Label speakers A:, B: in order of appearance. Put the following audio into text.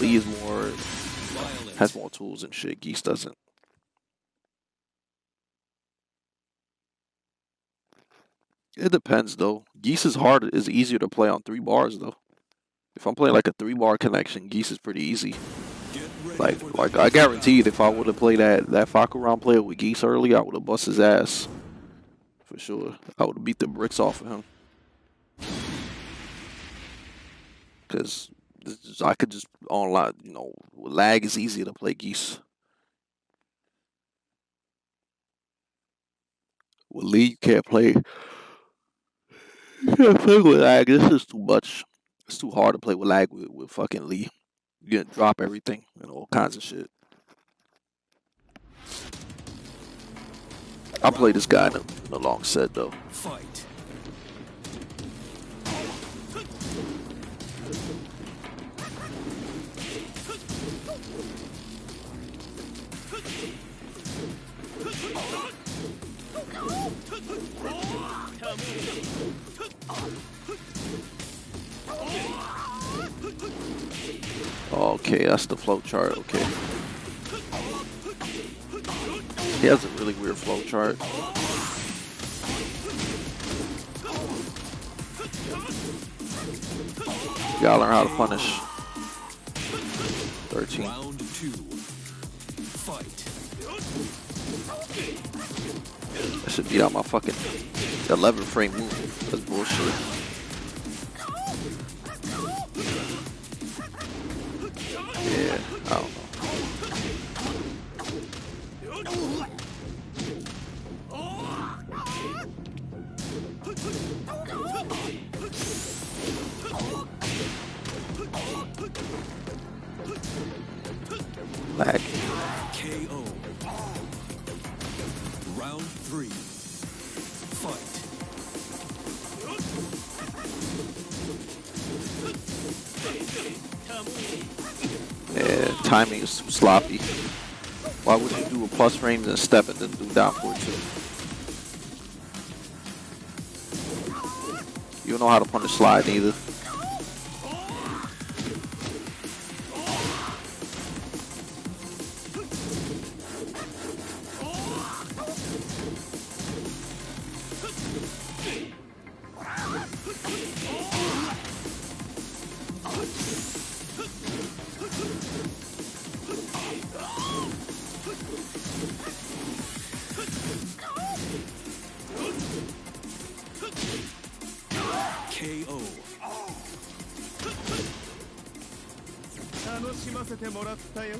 A: Lee is more has more tools and shit. Geese doesn't. It depends though. Geese is hard is easier to play on three bars though. If I'm playing like a three bar connection, Geese is pretty easy. Like like I guaranteed if I would have played that that Fahkumram player with Geese early, I would have bust his ass. For sure. I would have beat the bricks off of him. Cause I could just online, you know, lag is easier to play Geese. With Lee, you can't play. You can't play with lag. This is too much. It's too hard to play with lag with, with fucking Lee. You gonna drop everything and all kinds of shit. I play this guy in a, in a long set though.
B: Fight.
A: Okay, that's the flow chart. Okay. He has a really weird flow chart. You gotta learn how to punish. 13.
B: Round two. Fight.
A: I should beat out my fucking 11 frame move. That's bullshit. Yeah, I don't. Lag.
B: KO. Three. Fight.
A: Yeah, timing is sloppy. Why would you do a plus frames and step and then do down for two? You don't know how to punish slide either.
C: 楽しませてもらったよ。